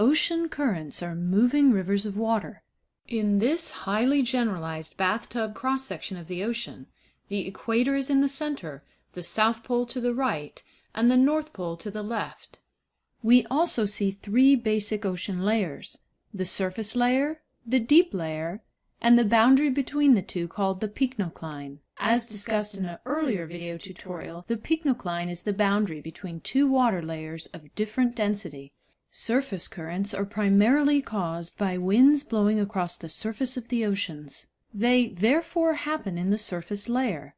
Ocean currents are moving rivers of water. In this highly generalized bathtub cross section of the ocean, the equator is in the center, the south pole to the right, and the north pole to the left. We also see three basic ocean layers: the surface layer, the deep layer, and the boundary between the two called the pycnocline. As discussed in an earlier video tutorial, the pycnocline is the boundary between two water layers of different density. Surface currents are primarily caused by winds blowing across the surface of the oceans. They therefore happen in the surface layer.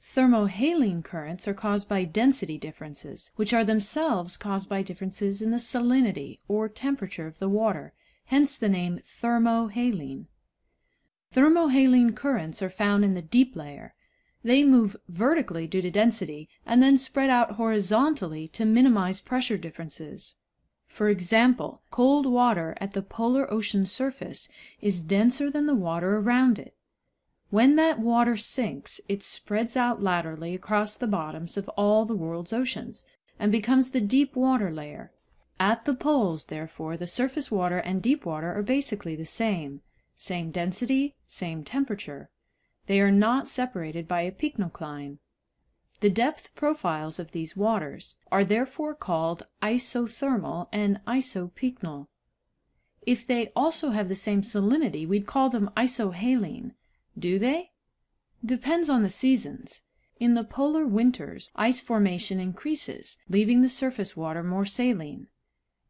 Thermohaline currents are caused by density differences, which are themselves caused by differences in the salinity or temperature of the water, hence the name thermohaline. Thermohaline currents are found in the deep layer. They move vertically due to density, and then spread out horizontally to minimize pressure differences. For example, cold water at the polar ocean surface is denser than the water around it. When that water sinks, it spreads out laterally across the bottoms of all the world's oceans, and becomes the deep water layer. At the poles, therefore, the surface water and deep water are basically the same same density, same temperature. They are not separated by a pycnocline. The depth profiles of these waters are therefore called isothermal and isopycnal. If they also have the same salinity, we'd call them isohaline. Do they? Depends on the seasons. In the polar winters, ice formation increases, leaving the surface water more saline.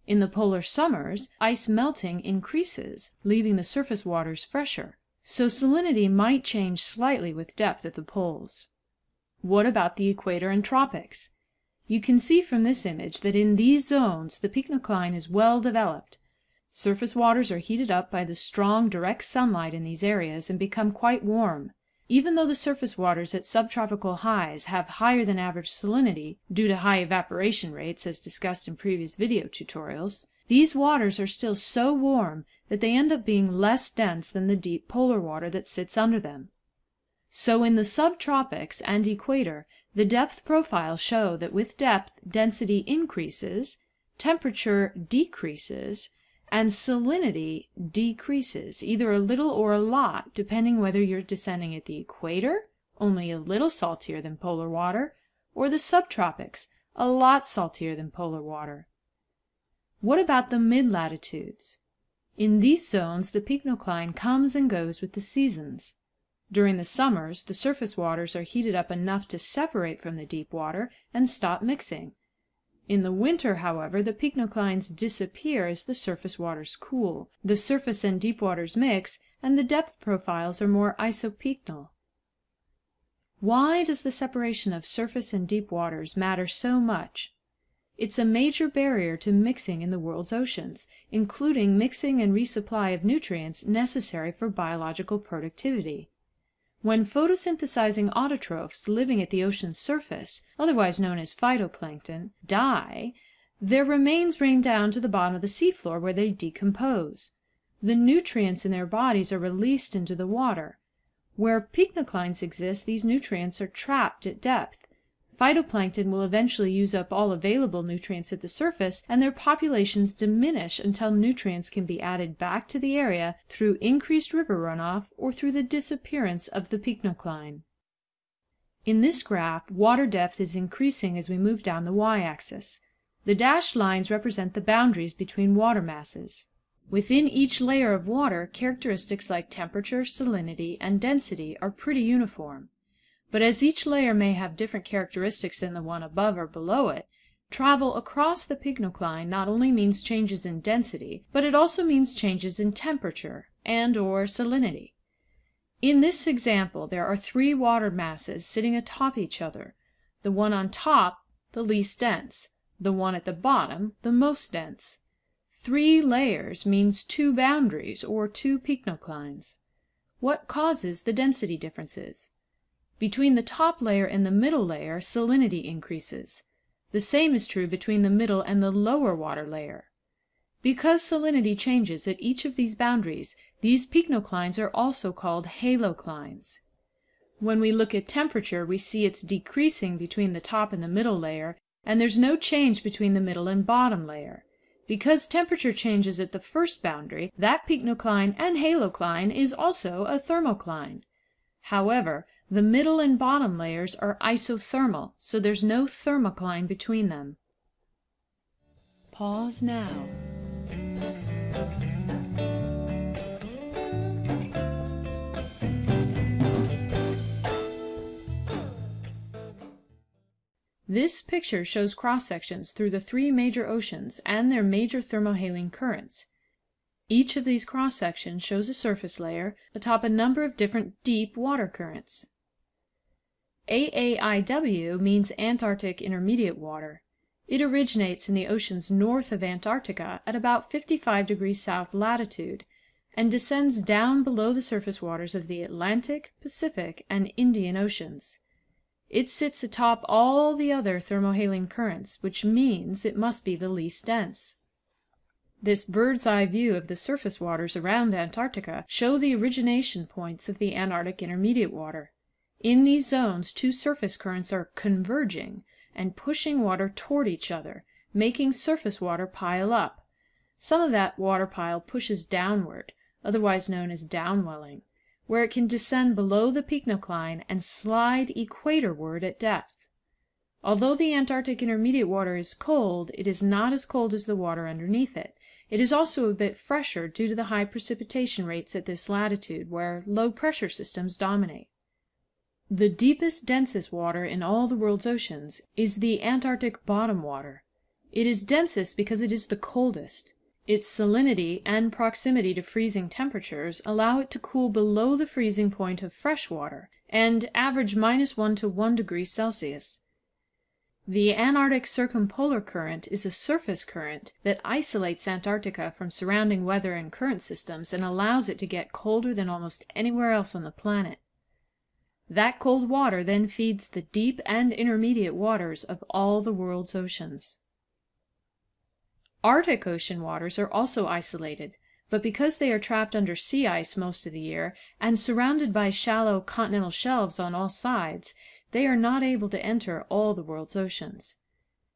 In the polar summers, ice melting increases, leaving the surface waters fresher. So salinity might change slightly with depth at the poles. What about the equator and tropics? You can see from this image that in these zones the pycnocline is well developed. Surface waters are heated up by the strong direct sunlight in these areas and become quite warm. Even though the surface waters at subtropical highs have higher than average salinity, due to high evaporation rates as discussed in previous video tutorials, these waters are still so warm that they end up being less dense than the deep polar water that sits under them. So in the subtropics and equator, the depth profiles show that with depth density increases, temperature decreases, and salinity decreases, either a little or a lot, depending whether you're descending at the equator, only a little saltier than polar water, or the subtropics, a lot saltier than polar water. What about the mid latitudes? In these zones the pycnocline comes and goes with the seasons. During the summers the surface waters are heated up enough to separate from the deep water and stop mixing. In the winter, however, the pycnoclines disappear as the surface waters cool, the surface and deep waters mix, and the depth profiles are more isopycnal. Why does the separation of surface and deep waters matter so much? It's a major barrier to mixing in the world's oceans, including mixing and resupply of nutrients necessary for biological productivity. When photosynthesizing autotrophs living at the ocean's surface, otherwise known as phytoplankton, die, their remains rain down to the bottom of the seafloor where they decompose. The nutrients in their bodies are released into the water. Where pycnoclines exist, these nutrients are trapped at depth. Phytoplankton will eventually use up all available nutrients at the surface, and their populations diminish until nutrients can be added back to the area through increased river runoff or through the disappearance of the pycnocline. In this graph, water depth is increasing as we move down the y-axis. The dashed lines represent the boundaries between water masses. Within each layer of water, characteristics like temperature, salinity, and density are pretty uniform. But as each layer may have different characteristics than the one above or below it, travel across the pycnocline not only means changes in density, but it also means changes in temperature and or salinity. In this example there are three water masses sitting atop each other, the one on top the least dense, the one at the bottom the most dense. Three layers means two boundaries or two pycnoclines. What causes the density differences? Between the top layer and the middle layer salinity increases. The same is true between the middle and the lower water layer. Because salinity changes at each of these boundaries, these pycnoclines are also called haloclines. When we look at temperature, we see it's decreasing between the top and the middle layer, and there's no change between the middle and bottom layer. Because temperature changes at the first boundary, that pycnocline and halocline is also a thermocline. However, the middle and bottom layers are isothermal, so there's no thermocline between them. Pause now. This picture shows cross-sections through the three major oceans and their major thermohaline currents. Each of these cross-sections shows a surface layer atop a number of different deep water currents. AAIW means Antarctic Intermediate Water. It originates in the oceans north of Antarctica at about 55 degrees south latitude and descends down below the surface waters of the Atlantic, Pacific, and Indian Oceans. It sits atop all the other thermohaline currents, which means it must be the least dense. This bird's eye view of the surface waters around Antarctica show the origination points of the Antarctic Intermediate Water. In these zones two surface currents are converging and pushing water toward each other, making surface water pile up. Some of that water pile pushes downward, otherwise known as downwelling where it can descend below the pycnocline and slide equatorward at depth. Although the Antarctic intermediate water is cold, it is not as cold as the water underneath it. It is also a bit fresher due to the high precipitation rates at this latitude, where low pressure systems dominate. The deepest, densest water in all the world's oceans is the Antarctic bottom water. It is densest because it is the coldest. Its salinity and proximity to freezing temperatures allow it to cool below the freezing point of fresh water, and average minus 1 to 1 degree Celsius. The Antarctic Circumpolar Current is a surface current that isolates Antarctica from surrounding weather and current systems and allows it to get colder than almost anywhere else on the planet. That cold water then feeds the deep and intermediate waters of all the world's oceans. Arctic Ocean waters are also isolated, but because they are trapped under sea ice most of the year, and surrounded by shallow continental shelves on all sides, they are not able to enter all the world's oceans.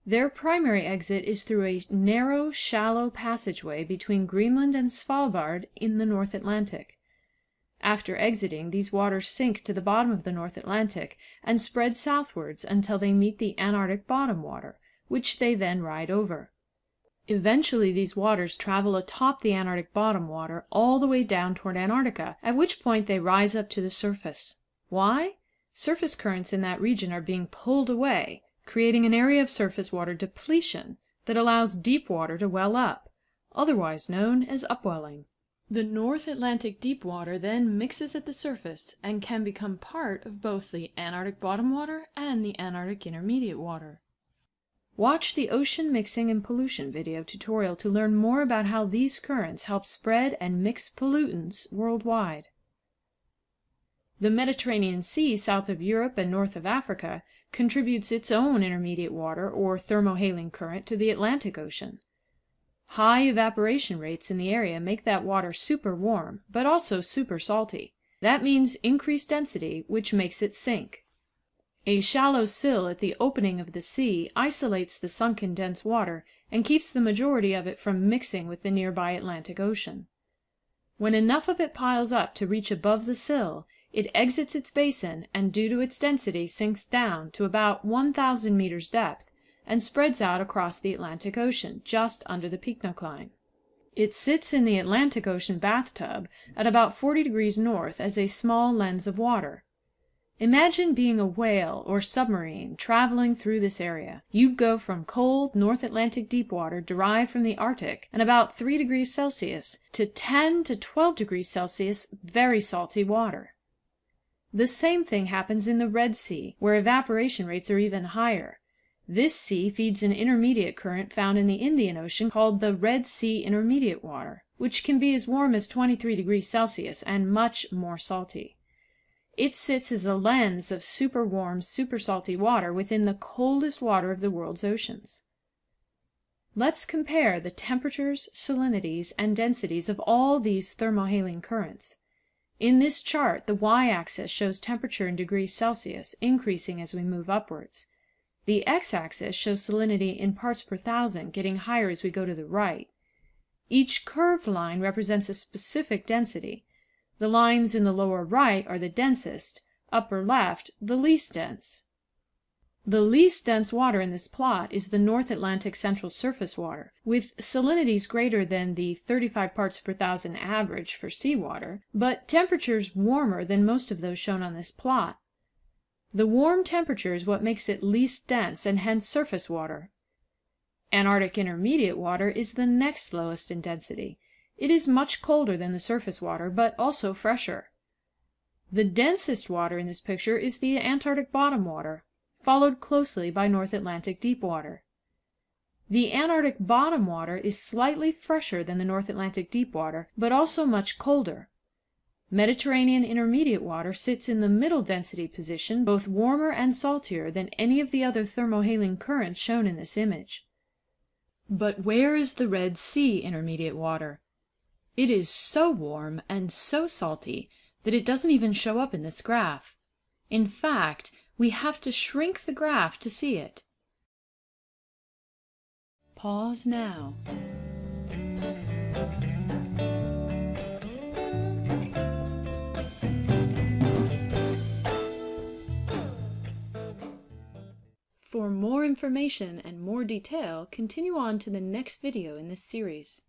Their primary exit is through a narrow, shallow passageway between Greenland and Svalbard in the North Atlantic. After exiting, these waters sink to the bottom of the North Atlantic and spread southwards until they meet the Antarctic bottom water, which they then ride over. Eventually these waters travel atop the Antarctic bottom water all the way down toward Antarctica, at which point they rise up to the surface. Why? Surface currents in that region are being pulled away, creating an area of surface water depletion that allows deep water to well up, otherwise known as upwelling. The North Atlantic deep water then mixes at the surface and can become part of both the Antarctic bottom water and the Antarctic intermediate water. Watch the Ocean Mixing and Pollution video tutorial to learn more about how these currents help spread and mix pollutants worldwide. The Mediterranean Sea south of Europe and north of Africa contributes its own intermediate water or thermohaline current to the Atlantic Ocean. High evaporation rates in the area make that water super warm, but also super salty. That means increased density, which makes it sink. A shallow sill at the opening of the sea isolates the sunken dense water and keeps the majority of it from mixing with the nearby Atlantic Ocean. When enough of it piles up to reach above the sill, it exits its basin and due to its density sinks down to about 1,000 meters depth and spreads out across the Atlantic Ocean, just under the pycnocline. It sits in the Atlantic Ocean bathtub at about 40 degrees north as a small lens of water. Imagine being a whale or submarine traveling through this area. You'd go from cold North Atlantic deep water derived from the Arctic and about 3 degrees Celsius to 10 to 12 degrees Celsius very salty water. The same thing happens in the Red Sea, where evaporation rates are even higher. This sea feeds an intermediate current found in the Indian Ocean called the Red Sea Intermediate Water, which can be as warm as 23 degrees Celsius and much more salty. It sits as a lens of super warm, super salty water within the coldest water of the world's oceans. Let's compare the temperatures, salinities, and densities of all these thermohaline currents. In this chart, the y-axis shows temperature in degrees Celsius, increasing as we move upwards. The x-axis shows salinity in parts per thousand, getting higher as we go to the right. Each curved line represents a specific density. The lines in the lower right are the densest, upper left the least dense. The least dense water in this plot is the North Atlantic Central Surface water, with salinities greater than the 35 parts per thousand average for seawater, but temperatures warmer than most of those shown on this plot. The warm temperature is what makes it least dense and hence surface water. Antarctic intermediate water is the next lowest in density. It is much colder than the surface water, but also fresher. The densest water in this picture is the Antarctic bottom water, followed closely by North Atlantic deep water. The Antarctic bottom water is slightly fresher than the North Atlantic deep water, but also much colder. Mediterranean intermediate water sits in the middle density position, both warmer and saltier than any of the other thermohaline currents shown in this image. But where is the Red Sea intermediate water? It is so warm and so salty that it doesn't even show up in this graph. In fact, we have to shrink the graph to see it. Pause now. For more information and more detail, continue on to the next video in this series.